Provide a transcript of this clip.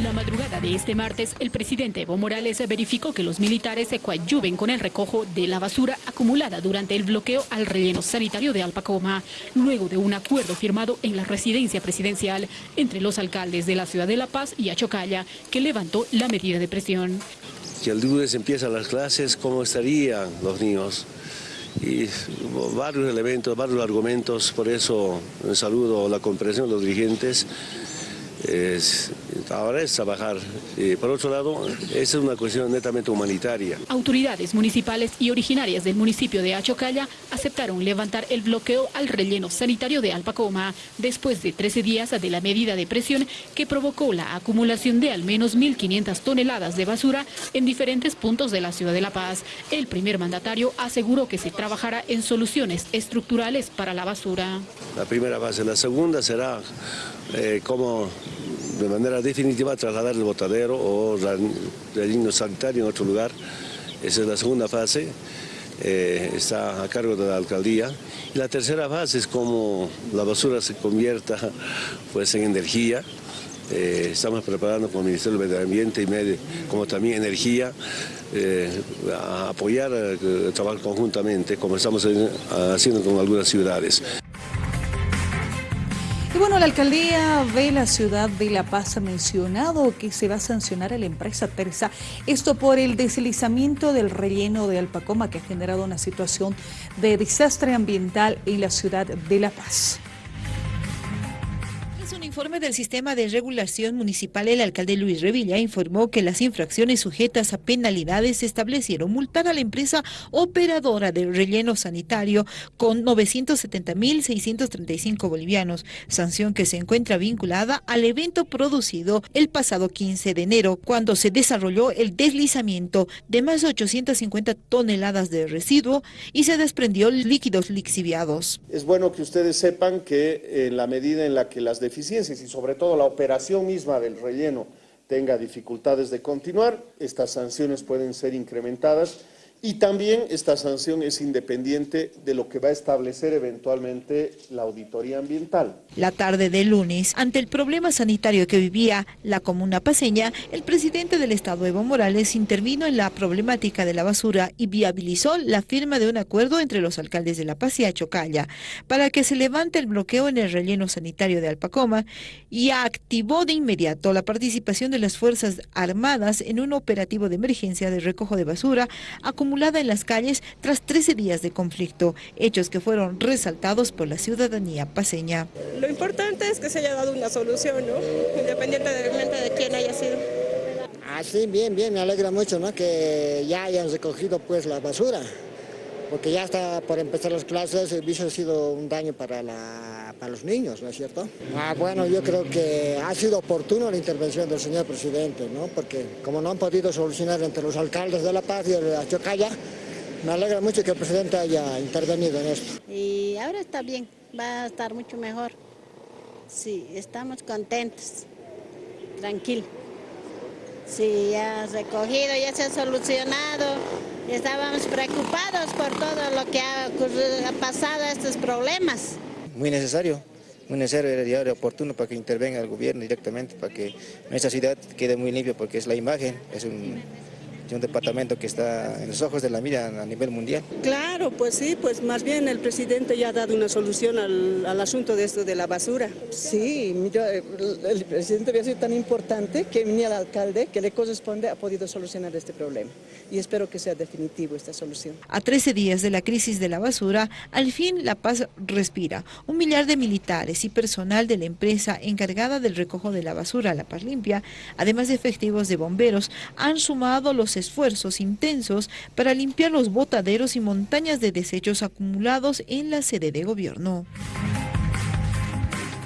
La madrugada de este martes, el presidente Evo Morales verificó que los militares se coadyuven con el recojo de la basura acumulada durante el bloqueo al relleno sanitario de Alpacoma, luego de un acuerdo firmado en la residencia presidencial entre los alcaldes de la ciudad de La Paz y Achocalla, que levantó la medida de presión. Si el lunes empiezan las clases, ¿cómo estarían los niños? y varios elementos, varios argumentos, por eso saludo la comprensión de los dirigentes es, ahora es trabajar. por otro lado, esa es una cuestión netamente humanitaria. Autoridades municipales y originarias del municipio de Achocalla aceptaron levantar el bloqueo al relleno sanitario de Alpacoma después de 13 días de la medida de presión que provocó la acumulación de al menos 1.500 toneladas de basura en diferentes puntos de la ciudad de La Paz. El primer mandatario aseguró que se trabajará en soluciones estructurales para la basura. La primera fase. La segunda será eh, cómo de manera definitiva trasladar el botadero o el sanitario en otro lugar. Esa es la segunda fase, eh, está a cargo de la alcaldía. Y la tercera fase es cómo la basura se convierta pues, en energía. Eh, estamos preparando con el Ministerio del Medio Ambiente y Medio, como también energía, a apoyar, trabajar conjuntamente, como estamos haciendo con algunas ciudades. Bueno, la alcaldía de la ciudad de La Paz ha mencionado que se va a sancionar a la empresa Terza, esto por el deslizamiento del relleno de Alpacoma que ha generado una situación de desastre ambiental en la ciudad de La Paz informe del Sistema de Regulación Municipal, el alcalde Luis Revilla informó que las infracciones sujetas a penalidades establecieron multar a la empresa operadora del relleno sanitario con 970.635 bolivianos, sanción que se encuentra vinculada al evento producido el pasado 15 de enero, cuando se desarrolló el deslizamiento de más de 850 toneladas de residuo y se desprendió líquidos lixiviados. Es bueno que ustedes sepan que en la medida en la que las deficiencias y sobre todo la operación misma del relleno tenga dificultades de continuar, estas sanciones pueden ser incrementadas y también esta sanción es independiente de lo que va a establecer eventualmente la auditoría ambiental. La tarde de lunes, ante el problema sanitario que vivía la comuna paseña, el presidente del Estado, Evo Morales, intervino en la problemática de la basura y viabilizó la firma de un acuerdo entre los alcaldes de La Paz y Achocalla para que se levante el bloqueo en el relleno sanitario de Alpacoma y activó de inmediato la participación de las Fuerzas Armadas en un operativo de emergencia de recojo de basura acumulado en las calles tras 13 días de conflicto, hechos que fueron resaltados por la ciudadanía paseña. Lo importante es que se haya dado una solución, ¿no? independientemente de quién haya sido. Ah, sí, bien, bien, me alegra mucho ¿no? que ya hayan recogido pues la basura, porque ya está por empezar las clases, el vicio ha sido un daño para, la, para los niños, ¿no es cierto? Ah, bueno, yo creo que ha sido oportuno la intervención del señor presidente, ¿no? porque como no han podido solucionar entre los alcaldes de La Paz y de Achocalla, me alegra mucho que el presidente haya intervenido en esto. Y ahora está bien, va a estar mucho mejor. Sí, estamos contentos, tranquilo. Sí, ya ha recogido, ya se ha solucionado. Estábamos preocupados por todo lo que ha, ha pasado, estos problemas. Muy necesario, muy necesario y oportuno para que intervenga el gobierno directamente, para que nuestra ciudad quede muy limpia, porque es la imagen, es un un departamento que está en los ojos de la mira a nivel mundial. Claro, pues sí, pues más bien el presidente ya ha dado una solución al, al asunto de esto de la basura. Sí, el, presidente había sido tan importante que venía el alcalde que le corresponde ha podido solucionar este problema y espero que sea definitivo esta solución. A 13 días de la crisis de la basura, al fin La Paz respira. Un millar de militares y personal de la empresa encargada del recojo de la basura La Paz Limpia, además de efectivos de bomberos, han sumado los esfuerzos intensos para limpiar los botaderos y montañas de desechos acumulados en la sede de gobierno.